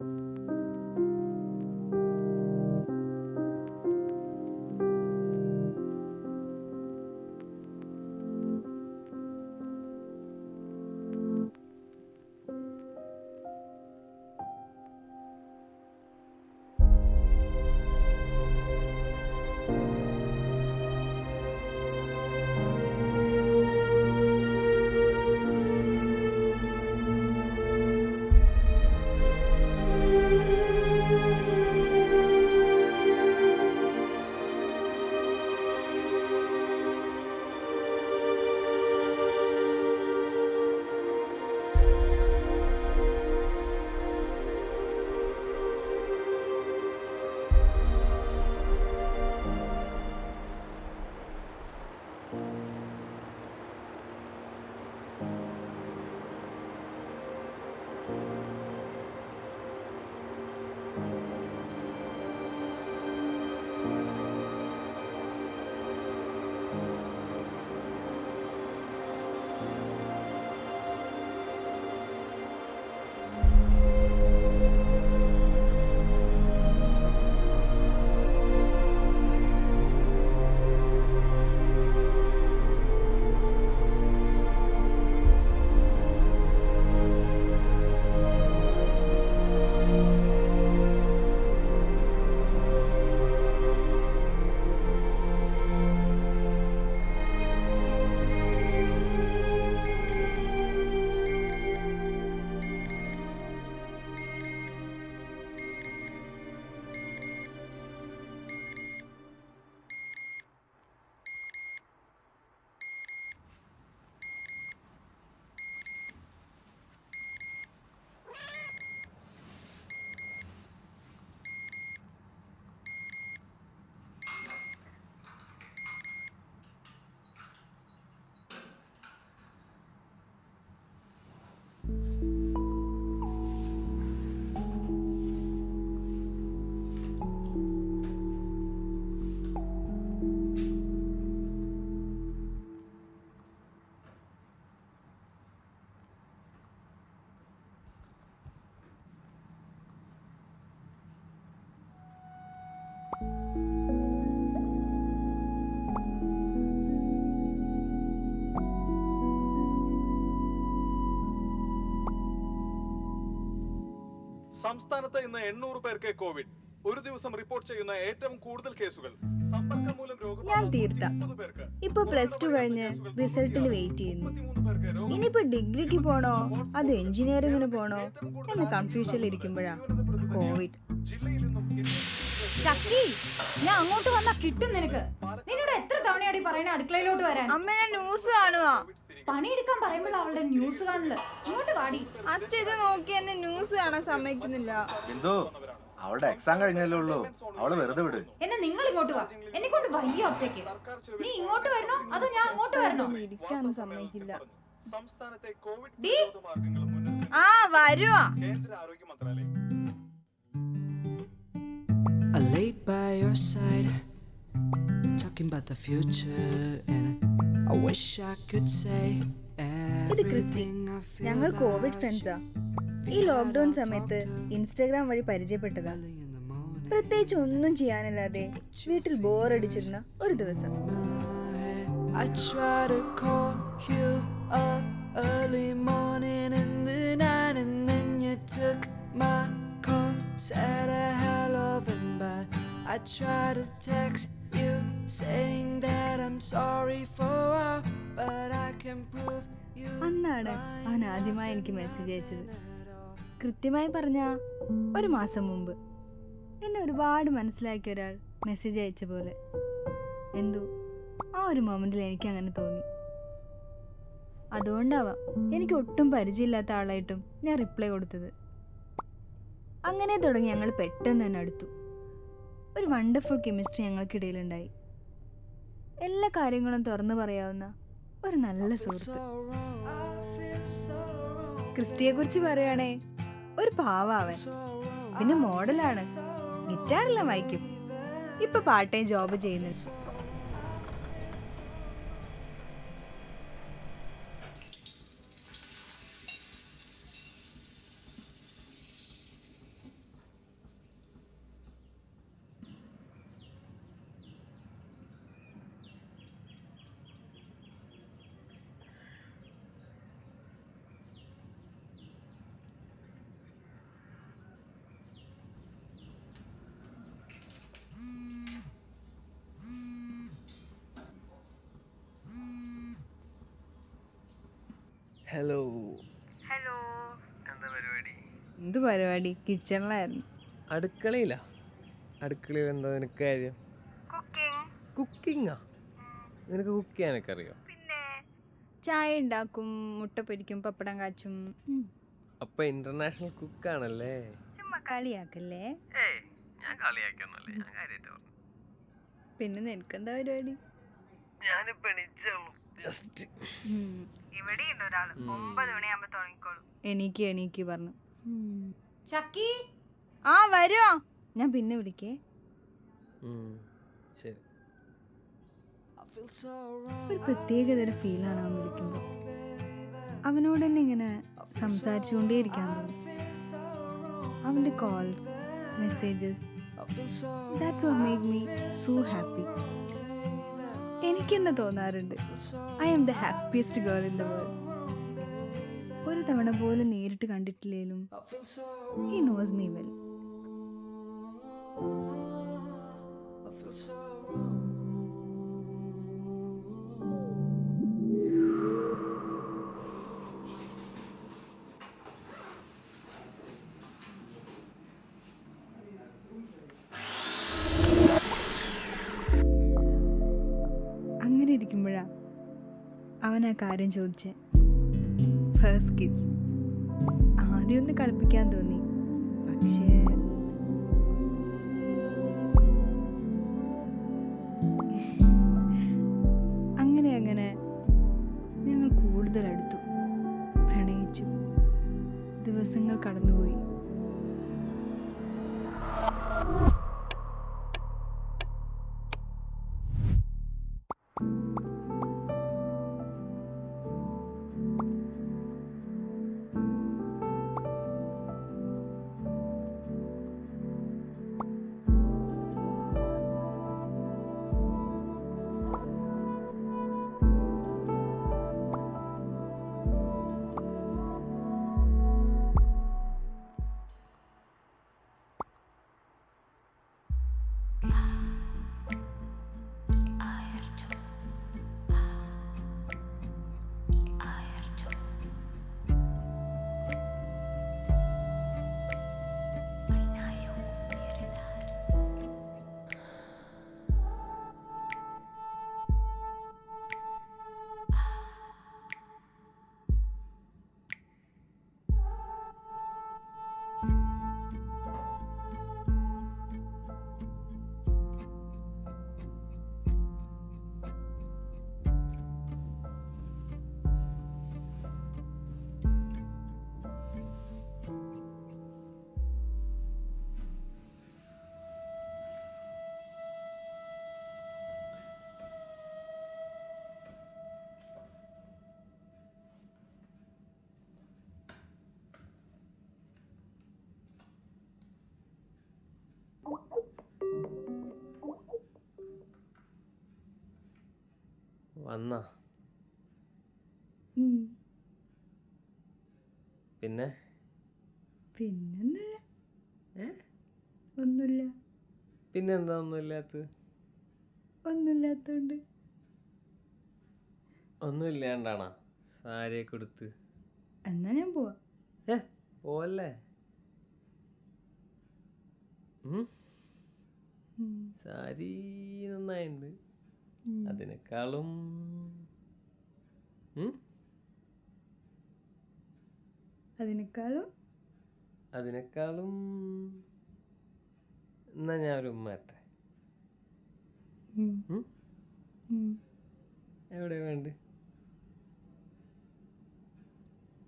Música സംസ്ഥാനത്ത് ഇന്ന് എണ്ണൂറ് പേർക്ക് കോവിഡ്. ഒരു ദിവസം റിപ്പോർട്ട് ചെയ്യുന്ന ഏറ്റവും കൂടുതൽ കേസുകൾ. സമ്പർക്കം മൂലം രോഗബാധ ഞാൻ തീർത്ത. ഇപ്പൊ പ്ലസ് ടു കഴിഞ്ഞ് റിസൾട്ടിന് വെയിറ്റ് ചെയ്യുന്നു. 33 പേർക്ക് ഇനിയിപ്പോ ഡിഗ്രിക്ക് പോണോ? അതോ എഞ്ചിനീയറിംഗിന് പോണോ? എന്ന് കൺഫ്യൂഷനിൽ ഇരിക്കുമ്പോഴാ കോവിഡ്. ജില്ലയിൽ നിന്നും ചക്കി ഞാൻ അങ്ങോട്ട് വന്നാ കിട്ടും നിനക്ക്. നിന്നോട് എത്ര തവണയാടി പറയണ അടുക്കളയിലോട്ട് വരാൻ? അമ്മ ഞാൻ ന്യൂസ് കാണുവാ. പണിയെടുക്കാൻ പറയുമ്പോൾ അവളുടെ ന്യൂസ് കാണില്ല ഇങ്ങോട്ട് വാടി. അച്ഛ ഇത് നോക്കി എന്നെ ന്യൂസ് കാണാൻ സമ്മതിക്കുന്നില്ല. എന്തോ അവളുടെ എക്സാം കഴിഞ്ഞല്ലേ ഉള്ളൂ. അവൾ വെറുതെ വിട്. എന്നെ നിങ്ങൾ ഇങ്ങോട്ട് വാ. എന്നെ കൊണ്ട് വയ്യ ഒറ്റയ്ക്ക്. നീ ഇങ്ങോട്ട് വരണോ? അതോ ഞാൻ അങ്ങോട്ട് വരണോ? സമ്മതിക്കില്ല. സംസ്ഥാനത്തെ കോവിഡ് ആ വരുവാ. കേന്ദ്ര ആരോഗ്യ മന്ത്രാലയം. I laid by your side, talking about the future, and ഇത് ക്രിസ്റ്റി ഞങ്ങൾ കോവിഡ് ഫ്രണ്ട്സാ. ഈ ലോക്ക്ഡൌൺ സമയത്ത് ഇൻസ്റ്റാഗ്രാം വഴി പരിചയപ്പെട്ടതാ പ്രത്യേകിച്ച് ഒന്നും ചെയ്യാനില്ലാതെ വീട്ടിൽ ബോറടിച്ചിരുന്ന ഒരു ദിവസം. I try to call you up early morning in the night, and then you took my call, said a hell of a bye. I try to text അന്നാണ് അവൻ ആദ്യമായി എനിക്ക് മെസ്സേജ് അയച്ചത്. കൃത്യമായി പറഞ്ഞ ഒരു മാസം മുമ്പ് എന്നെ ഒരുപാട് മനസ്സിലാക്കിയ ഒരാൾ മെസ്സേജ് അയച്ച പോലെ. എന്തോ? ആ ഒരു മൊമെന്റിൽ എനിക്ക് അങ്ങനെ തോന്നി. അതുകൊണ്ടാവാം എനിക്ക് ഒട്ടും പരിചയമില്ലാത്ത ആളായിട്ടും ഞാൻ റിപ്ലൈ കൊടുത്തത്. അങ്ങനെ തുടങ്ങി ഞങ്ങൾ പെട്ടെന്ന് തന്നെ അടുത്തു. ഒരു വണ്ടർഫുൾ കെമിസ്ട്രി ഞങ്ങൾക്കിടയിലുണ്ടായി. എല്ലാ കാര്യങ്ങളും തുറന്നു പറയാവുന്ന ഒരു നല്ല സുഹൃത്ത്. ക്രിസ്റ്റിയെ കുറിച്ച് പറയുകയാണേ ഒരു പാവാവൻ. പിന്നെ മോഡലാണ്. ഗിറ്റാറെല്ലാം വായിക്കും. ഇപ്പൊ പാർട്ട് ടൈം ജോബ് ചെയ്യുന്നു ഹലോ ഹലോ എന്താ പരിപാടി? എന്ത് പരിപാടി? കിച്ചണിലായിരുന്നു അടുക്കളയിലാ. അടുക്കളയിൽ എന്താ നിനക്ക് കാര്യം? കുക്കിംഗ് നിനക്ക് കുക്ക് ചെയ്യാനൊക്കെ അറിയോ പിന്നെ ചായ ഉണ്ടാക്കും മുട്ട പൊരിക്കും പപ്പടം കാച്ചും. അപ്പൊ ഇന്റർനാഷണൽ കുക്കാണല്ലേ ചുമ്മാ കളിയാക്കല്ലേ? ഞാൻ കളിയാക്കൊന്നുമല്ല ഞാൻ കാര്യമായിട്ട് പിന്നെ നിനക്കെന്താ പരിപാടി? ഞാനിപ്പോ എണീച്ചുള്ളൂ എനിക്ക് എണീക്ക് പറഞ്ഞു. ചക്കി? ആ വരുമോ ഞാൻ പിന്നെ വിളിക്കേ. ഒരു പ്രത്യേകതര ഫീലാണ് അവൻ വിളിക്കുമ്പോൾ അവനോട് തന്നെ. ഇങ്ങനെ സംസാരിച്ചുകൊണ്ടേയിരിക്കാൻ അവന്റെ അവന്റെ calls messages that's what make me so happy എനിക്ക് തന്നെ തോന്നാറുണ്ട്. I am the happiest girl in the world ഒരു തവണ പോലും നേരിട്ട് കണ്ടിട്ടില്ലേലും ഹി നോസ് മീ വെൽ ആ കാര്യം ചോദിച്ചേ? ഫസ്റ്റ് കിസ് ആദ്യമൊന്ന് കളിപ്പിക്കാൻ തോന്നി. പക്ഷേ വന്നാ. പിന്നെ? പിന്നൊന്നുമില്ല? ഒന്നുമില്ല. പിന്നെ എന്താ ഒന്നും ഇല്ലാത്തത് ഒന്നുമില്ലാത്തോണ്ട്. ഒന്നും ഇല്ലാണ്ടാണാ സാരിയൊക്കെ കൊടുത്ത് എന്നാ ഞാൻ പോവാ. ഏ ഉം. സാരി നന്നായിട്ടുണ്ട്. അതിനേക്കാളും അതിനേക്കാളും? അതിനേക്കാളും എന്നാ ഞാൻ ഒരു ഉമ്മാട്ടെ. എവിടെ വേണ്ട?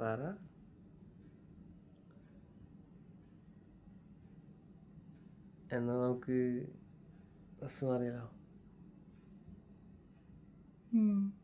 പറ. എന്നാ നമുക്ക് റസ് മാറിയാലോ 嗯。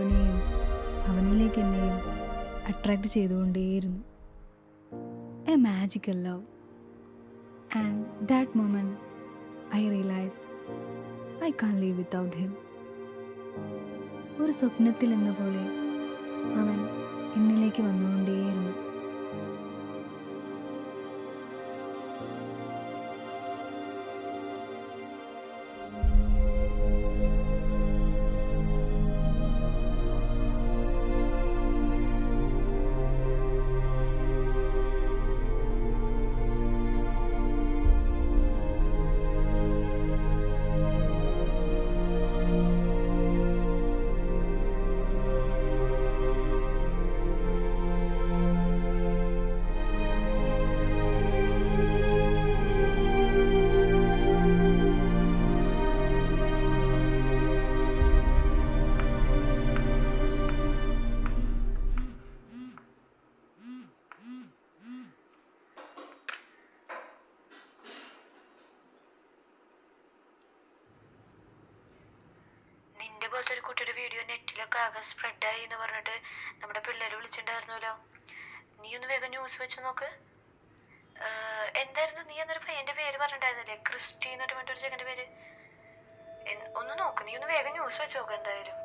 അവനെയും അവനിലേക്ക് എന്നെയും attract ചെയ്തുകൊണ്ടേയിരുന്നു. A magical love and that moment I realise I can leave without him ഒരു സ്വപ്നത്തിൽ എന്ന പോലെ അവൻ എന്നിലേക്ക് വന്നുകൊണ്ടേ നിന്റെ പോലത്തെ ഒരു കുട്ടിയുടെ വീഡിയോ നെറ്റിലൊക്കെ ആകെ സ്പ്രെഡായി എന്ന് പറഞ്ഞിട്ട് നമ്മുടെ പിള്ളേർ വിളിച്ചിട്ടുണ്ടായിരുന്നല്ലോ. നീ ഒന്ന് വേഗം ന്യൂസ് വെച്ച് നോക്ക്. എന്തായിരുന്നു നീ എന്നൊരു പയ്യന്റെ പേര് പറഞ്ഞിട്ടുണ്ടായിരുന്നില്ലേ? ക്രിസ്റ്റി എന്നിട്ട് പറഞ്ഞൊരു ചെക്കന്റെ പേര്. ഒന്ന് നോക്ക് നീ ഒന്ന് വേഗം ന്യൂസ് വെച്ച് നോക്ക് എന്തായാലും.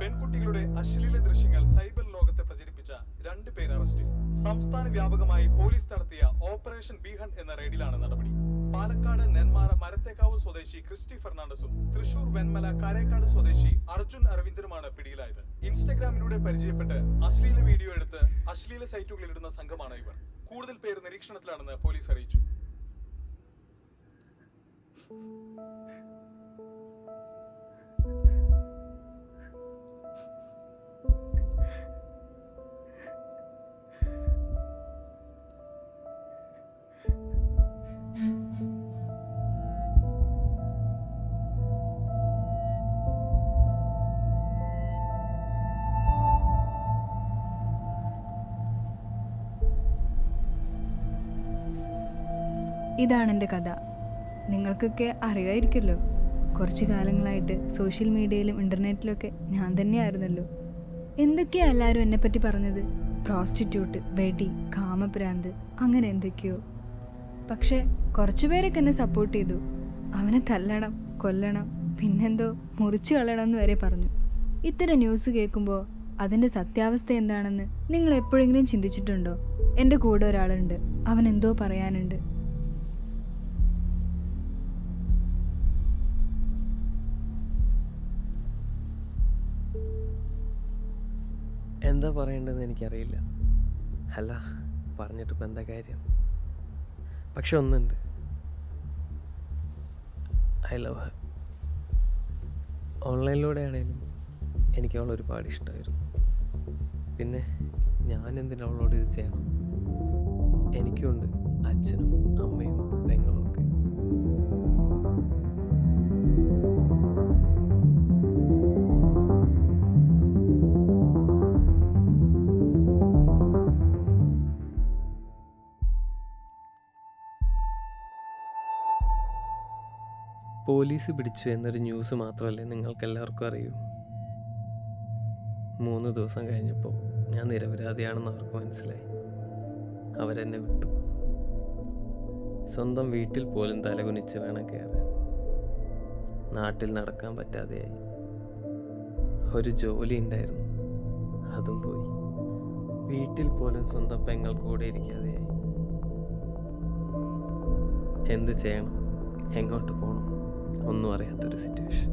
പെൺകുട്ടികളുടെ അശ്ലീല ദൃശ്യങ്ങൾ സൈബർ ലോകത്തെ പ്രചരിപ്പിച്ച രണ്ട് പേർ അറസ്റ്റിൽ സംസ്ഥാന വ്യാപകമായി പോലീസ് നടത്തിയ ഓപ്പറേഷൻ ബീഹൺ എന്ന റെയ്ഡിലാണ് നടപടി. പാലക്കാട് നെന്മാറ മരത്തേക്കാവ് സ്വദേശി ക്രിസ്റ്റി ഫെർണാണ്ടസും തൃശൂർ വെന്മല കരേക്കാട് സ്വദേശി അർജുൻ അരവിന്ദനുമാണ് പിടിയിലായത്. ഇൻസ്റ്റഗ്രാമിലൂടെ പരിചയപ്പെട്ട് അശ്ലീല വീഡിയോ എടുത്ത് അശ്ലീല സൈറ്റുകളിൽ ഇടുന്ന സംഘമാണ് ഇവർ. കൂടുതൽ പേർ നിരീക്ഷണത്തിലാണെന്ന് പോലീസ് അറിയിച്ചു. ഇതാണ് എന്റെ കഥ. നിങ്ങൾക്കൊക്കെ അറിയായിരിക്കുമല്ലോ കുറച്ച് കാലങ്ങളായിട്ട് സോഷ്യൽ മീഡിയയിലും ഇന്റർനെറ്റിലൊക്കെ ഞാൻ തന്നെയായിരുന്നല്ലോ. എന്തൊക്കെയാ എല്ലാവരും എന്നെപ്പറ്റി പറഞ്ഞത്? പ്രോസ്റ്റിറ്റ്യൂട്ട് വെടി കാമഭ്രാന്ത് അങ്ങനെ എന്തൊക്കെയോ. പക്ഷേ കുറച്ച് പേരൊക്കെ എന്നെ സപ്പോർട്ട് ചെയ്തു. അവനെ തല്ലണം കൊല്ലണം പിന്നെന്തോ മുറിച്ചു കളയണം എന്ന് വരെ പറഞ്ഞു. ഇത്തരം ന്യൂസ് കേൾക്കുമ്പോൾ അതിന്റെ സത്യാവസ്ഥ എന്താണെന്ന് നിങ്ങൾ എപ്പോഴെങ്കിലും ചിന്തിച്ചിട്ടുണ്ടോ? എന്റെ കൂടെ ഒരാളുണ്ട് അവൻ എന്തോ പറയാനുണ്ട്. എന്താ പറയേണ്ടതെന്ന് എനിക്കറിയില്ല. അല്ല പറഞ്ഞിട്ടിപ്പോൾ എന്താ കാര്യം? പക്ഷെ ഒന്നുണ്ട്. ഐ ലവ് ഹർ ഓൺലൈനിലൂടെ ആണേലും എനിക്ക് അവൾ ഒരുപാട് ഇഷ്ടമായിരുന്നു. പിന്നെ ഞാൻ എന്തിനാ അവളോട് ഇത് ചെയ്യണം? എനിക്കുണ്ട് അച്ഛനും അമ്മയും പെങ്ങളും ഒക്കെ. പോലീസ് പിടിച്ചു എന്നൊരു ന്യൂസ് മാത്രമല്ലേ നിങ്ങൾക്കെല്ലാവർക്കും അറിയൂ. മൂന്ന് ദിവസം കഴിഞ്ഞപ്പോൾ ഞാൻ നിരപരാധിയാണെന്ന് അവർക്ക് മനസ്സിലായി. അവരെന്നെ വിട്ടു. സ്വന്തം വീട്ടിൽ പോലും തലകുനിച്ച് വേണം കയറാൻ. നാട്ടിൽ നടക്കാൻ പറ്റാതെയായി. ഒരു ജോലി ഉണ്ടായിരുന്നു. അതും പോയി. വീട്ടിൽ പോലും സ്വന്തം പെങ്ങൾ കൂടെ ഇരിക്കാതെയായി. എന്ത് ചെയ്യണം? എങ്ങോട്ട് പോകണം ഒന്നും അറിയാത്തൊരു സിറ്റുവേഷൻ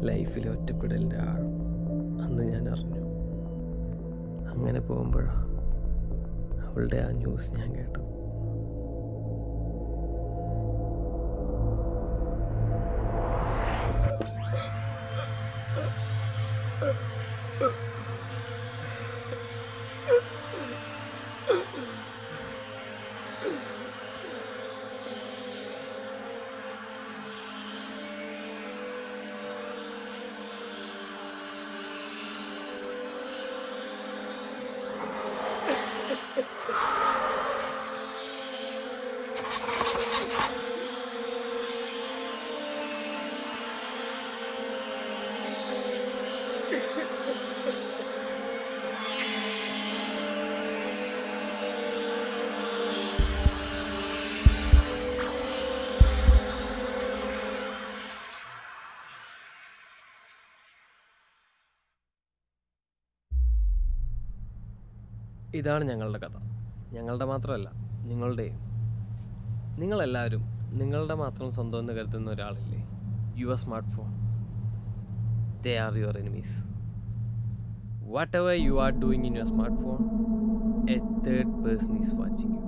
ലൈഫിലെ ഒറ്റപ്പെടലിന്റെ ആഴം. അന്ന് ഞാൻ അറിഞ്ഞു. അങ്ങനെ പോകുമ്പോഴാണ് അവളുടെ ആ ന്യൂസ് ഞാൻ കേട്ടത്. ഇതാണ് ഞങ്ങളുടെ കഥ. ഞങ്ങളുടെ മാത്രമല്ല നിങ്ങളുടെയും. നിങ്ങളെല്ലാവരും നിങ്ങളുടെ മാത്രം സ്വന്തം എന്ന് കരുതുന്ന ഒരാളില്ലേ? Your smart phone they are your enemies whatever you are doing in your smart phone a third person is watching you